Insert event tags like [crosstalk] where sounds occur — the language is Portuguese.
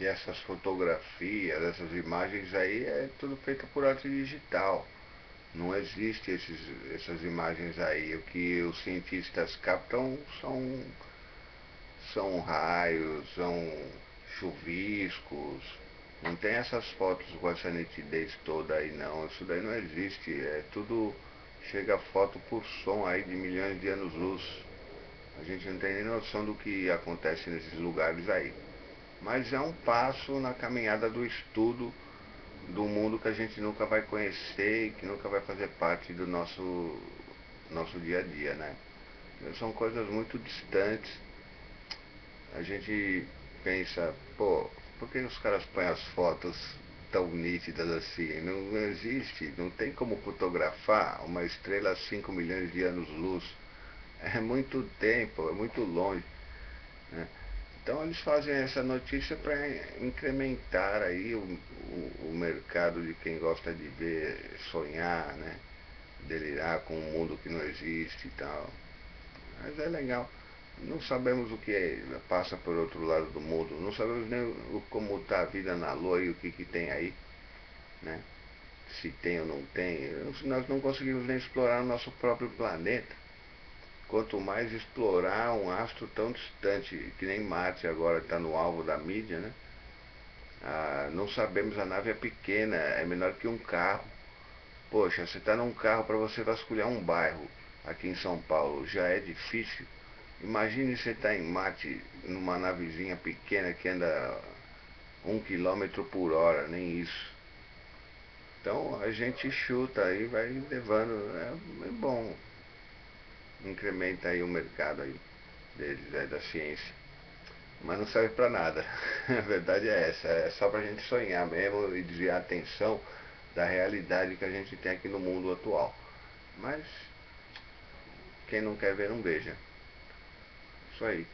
que essas fotografias, essas imagens aí é tudo feito por arte digital. Não existe esses, essas imagens aí. O que os cientistas captam são, são raios, são chuviscos. Não tem essas fotos com essa nitidez toda aí não. Isso daí não existe. É tudo. Chega foto por som aí de milhões de anos-luz. A gente não tem nem noção do que acontece nesses lugares aí mas é um passo na caminhada do estudo do mundo que a gente nunca vai conhecer e que nunca vai fazer parte do nosso, nosso dia a dia, né? São coisas muito distantes. A gente pensa, pô, por que os caras põem as fotos tão nítidas assim? Não, existe, não tem como fotografar uma estrela a 5 milhões de anos-luz. É muito tempo, é muito longe. Né? Então eles fazem essa notícia para incrementar aí o, o, o, mercado de quem gosta de ver, sonhar, né? Delirar com um mundo que não existe e tal. Mas é legal. Não sabemos o que é, passa por outro lado do mundo. Não sabemos nem o, como está a vida na Lua e o que, que tem aí. Né? Se tem ou não tem. Nós não conseguimos nem explorar o nosso próprio planeta. Quanto mais explorar um astro tão distante, que nem Marte agora está no alvo da mídia, né? Ah, não sabemos, a nave é pequena, é menor que um carro. Poxa, você está num carro para você vasculhar um bairro aqui em São Paulo, já é difícil. Imagine você estar tá em Marte, numa navezinha pequena que anda um quilômetro por hora, nem isso. Então a gente chuta aí, vai levando, é, é bom incrementa aí o mercado aí deles, é, da ciência. Mas não serve para nada. [laughs] A verdade é essa, é só para a gente sonhar mesmo e desviar a atenção da realidade que a gente tem aqui no mundo atual. Mas quem não quer ver não veja. Isso aí.